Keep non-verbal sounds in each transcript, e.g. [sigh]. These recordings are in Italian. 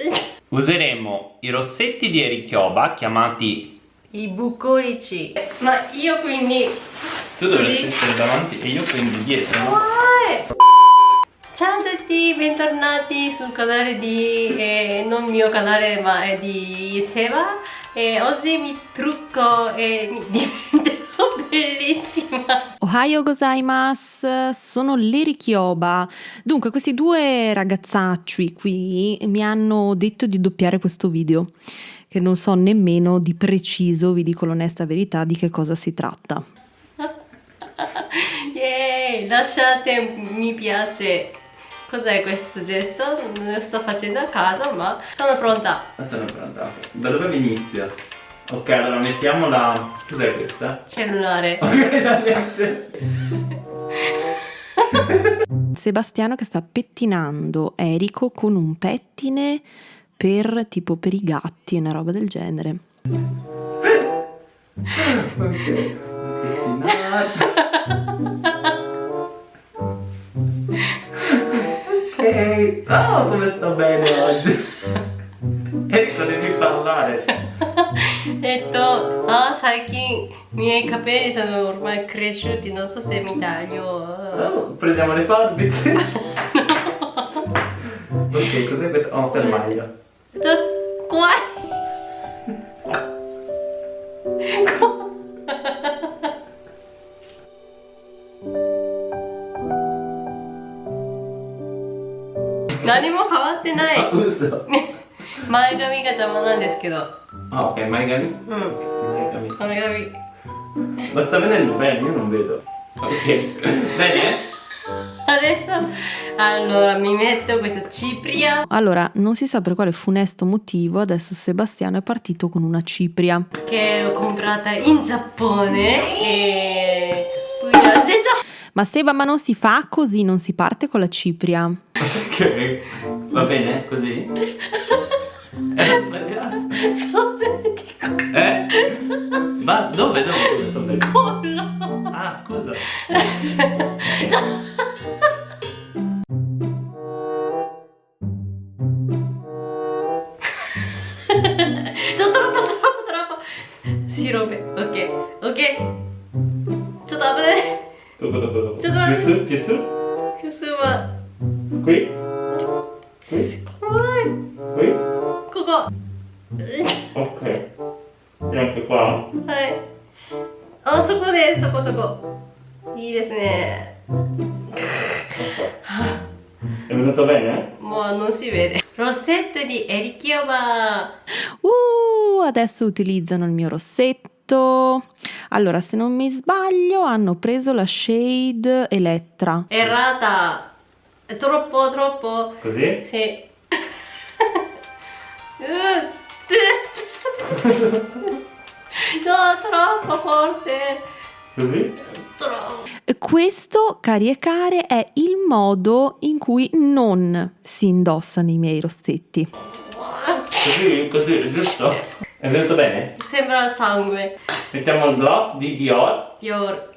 [laughs] Useremo i rossetti di Erikioba chiamati i bucolici. Ma io quindi... Tu dovresti essere davanti e io quindi dietro, no? Ciao a tutti, bentornati sul canale di... Eh, non mio canale ma è di Seba e oggi mi trucco e mi [laughs] diventerò bellissima Ohayo gozaimasu, sono Leri Kyoba. Dunque, questi due ragazzacci qui mi hanno detto di doppiare questo video, che non so nemmeno di preciso, vi dico l'onesta verità, di che cosa si tratta. [laughs] Yay, lasciate mi piace. Cos'è questo gesto? Non lo sto facendo a casa, ma sono pronta. Sono pronta. Da dove inizia? Ok, allora mettiamo la... Cos'è questa? Cellulare. Ok, da niente. Sebastiano che sta pettinando Erico con un pettine per tipo per i gatti, una roba del genere. ok. [laughs] ok. Oh, come sto bene oggi. [laughs] Ecco, devi parlare. えっと、あ、最近、miei capelli sono ormai cresciuti, non so se mi taglio. Oh, prendiamo le forbici. ok, cos'è questo? Oh, per maglia. ちょっと、怖い。何も変わってな Ah, い uso. 前髪が邪魔なんですけど Ah ok, Maigami? Mm. Maigami. Maigami. Ma sta venendo bene, io non vedo. Ok. bene? Adesso allora mi metto questa cipria. Allora, non si sa per quale funesto motivo adesso Sebastiano è partito con una cipria. Che l'ho comprata in Giappone e spugna adesso. Ma Seba, ma non si fa così, non si parte con la cipria. Ok, va bene così? [laughs] Eh, えま、どべどべそんなコーラあ、スコーラちょっとラッパトラッパトラッパ白目、オッケーオッケーちょっと危ないどこどこどこちょっと待ってピスピススはこいこい怖いこいここ Ok. E anche qua. はい。あ、そこで、そこそこ。いいですね。 È venuto bene? もうnon si vede. Rossetto di Erikioba. Uh, adesso utilizzano il mio rossetto. Allora, se non mi sbaglio, hanno preso la shade Elettra. Errata. È troppo, troppo. Così? Sì. [laughs] Uh, sì. no, troppo forte. Così? Troppo. Questo, cari e care, è il modo in cui non si indossano i miei rossetti. Così, così, giusto? È venuto bene? Sembra sangue. Mettiamo il gloss di Dior. Dior.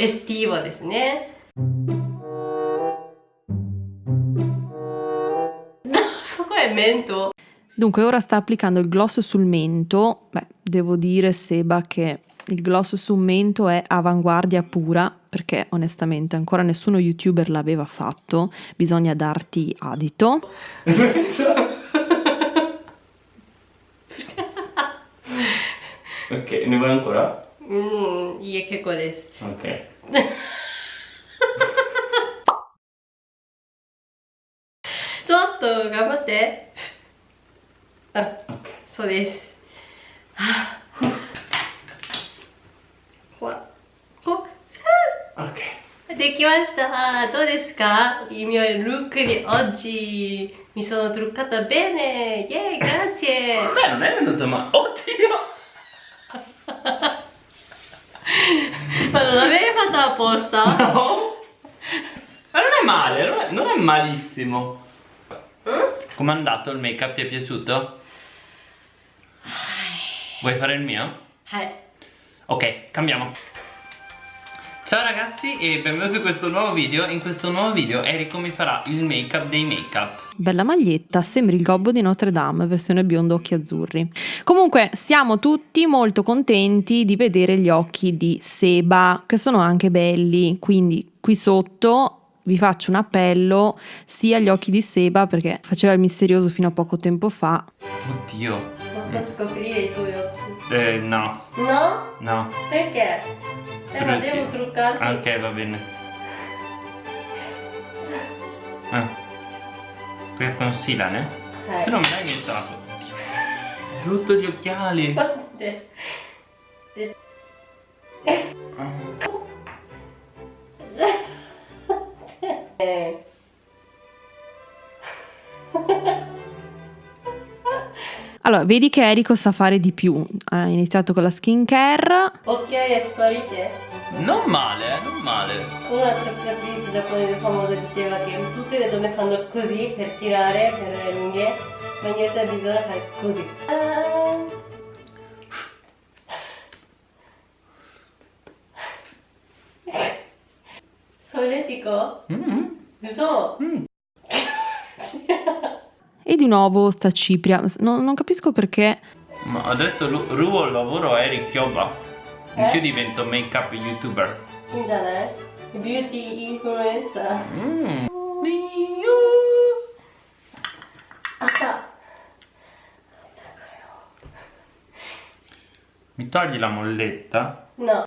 Estivo ですね。 mento. Dunque ora sta applicando il gloss sul mento, beh devo dire Seba che il gloss sul mento è avanguardia pura perché onestamente ancora nessuno youtuber l'aveva fatto, bisogna darti adito. ok, ne vuoi ancora? Mm, che codes. Ok. Ciotto, gambatte! そうです。はあほら、こ Ok. できました。どうですか Il mio look di oggi. Mi sono truccata bene. Yeah, grazie. [laughs] Beh, non è venuto male. Oddio! [laughs] Ma non l'avevi fatto apposta? No! Ma non è male, non è, non è malissimo. Com'è andato il make up? Ti è piaciuto? Vuoi fare il mio? はい。Ok, cambiamo. Ciao ragazzi e benvenuti su questo nuovo video In questo nuovo video Enrico mi farà il make up dei make up Bella maglietta, sembri il gobbo di Notre Dame, versione biondo occhi azzurri. Comunque siamo tutti molto contenti di vedere gli occhi di Seba, che sono anche belli, quindi qui sotto vi faccio un appello sia agli occhi di Seba perché faceva il misterioso fino a poco tempo fa. Oddio Posso scoprire i tuoi occhi? Eh no No? No Perché? Eh ma devo truccarti. Ah, Ok va bene Ah Per concealer eh? Tu non iniziato Hai rotto gli occhiali [laughs] [laughs] Eh. Eh. Allora, vedi che Eriko sa fare di più. Ha iniziato con la skincare. Occhiaie sparite. Non male eh, non male Una truccatrice giapponese famosa diceva che tutte le donne fanno così per tirare per le unghie, ma in realtà bisogna fare così. Ah. Solletico? mm Giusto? Mm. [laughs] E di nuovo sta Cipria. No, non capisco perché. Ma adesso rubo il lavoro a Eric Chioba. Eh? Anch'io divento make up youtuber. Internet. Beauty influencer. Mm. Mi togli la molletta? No.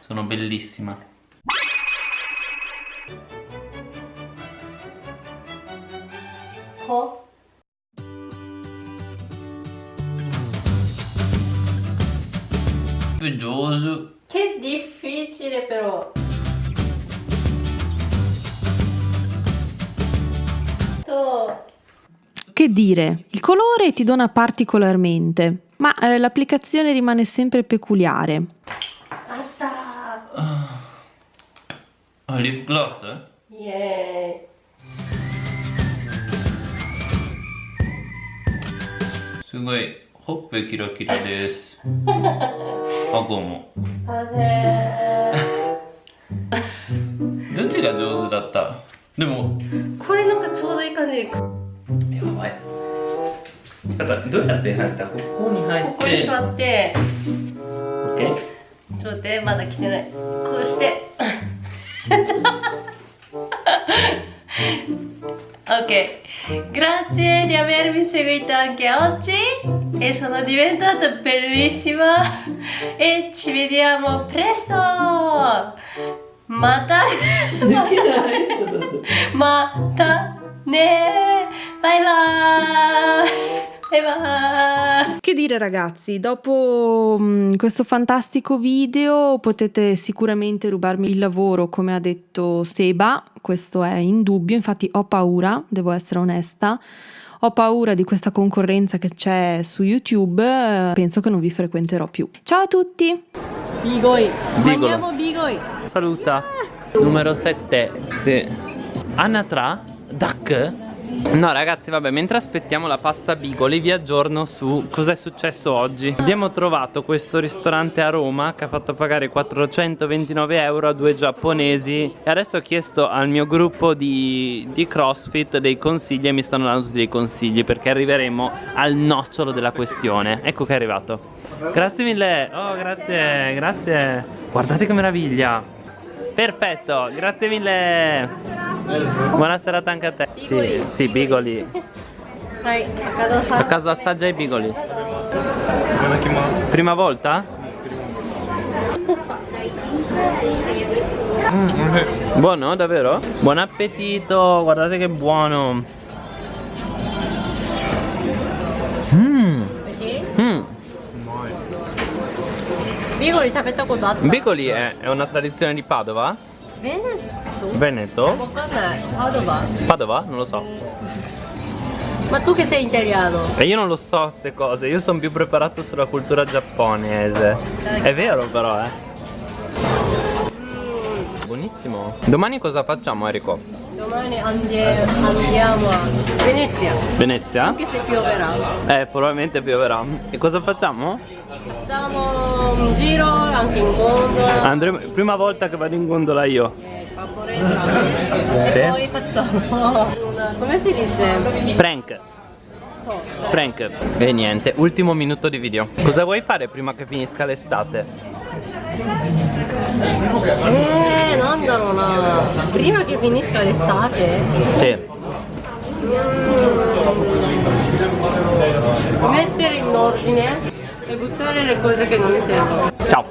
Sono bellissima. noioso. Che difficile però. Che dire, il colore ti dona particolarmente, ma eh, l'applicazione rimane sempre peculiare. Atta! Ah. ah, lip gloss? Eh? Yeah! Sugoi, hoppe kira kira desu. [laughs] Ako mo ーイ。あれどっちが上手だった？でもー。これなんかちょうどいい感じ。こやばいただどうやって入った？ここに入ってこに座って。OK? ちょっと待って、まだ来てない。こうして。[laughs] ok, grazie di avermi seguito anche oggi e sono diventata bellissima [laughs] e ci vediamo presto. Mata, mata ne, bye bye. Che dire ragazzi, dopo mm, questo fantastico video potete sicuramente rubarmi il lavoro come ha detto Seba, questo è indubbio, infatti ho paura, devo essere onesta, ho paura di questa concorrenza che c'è su YouTube, eh, penso che non vi frequenterò più. Ciao a tutti! Bigoi, Bigolo. mangiamo bigoi. Saluta. Numero 7. Sì. Anatra? Duck? No ragazzi vabbè mentre aspettiamo la pasta Bigoli vi aggiorno su cosa è successo oggi. Abbiamo trovato questo ristorante a Roma che ha fatto pagare 429 euro a due giapponesi. E adesso ho chiesto al mio gruppo di, di CrossFit dei consigli e mi stanno dando tutti dei consigli Perché arriveremo al nocciolo della questione. Ecco che è arrivato. Grazie mille. Oh grazie grazie. Guardate che meraviglia. Perfetto grazie mille Buona serata anche a te. Bigoli. Sì, sì, bigoli. A casa assaggia i bigoli. Prima volta? Mm. Buono, davvero? Buon appetito, guardate che buono. Mmm. Mm. Bigoli, sapete cos'è? Bigoli è, è una tradizione di Padova? Veneto? Veneto? Com'è? Padova? Padova? Non lo so. Ma tu che sei italiano? E io non lo so queste cose, io sono più preparato sulla cultura giapponese. È vero però, eh. Buonissimo. Domani cosa facciamo, Enrico? Domani andiamo a Venezia, Venezia? anche se pioverà. Eh, probabilmente pioverà. E cosa facciamo? Facciamo un giro anche in gondola. Andremo, prima volta che vado in gondola io. Sì. E poi facciamo una, come si dice? Prank. Prank. E niente, ultimo minuto di video. Cosa vuoi fare prima che finisca l'estate? Eh, nonna, nonna. Prima che finisca l'estate, Sì. mm, mettere in ordine e buttare le cose che non mi servono. Ciao.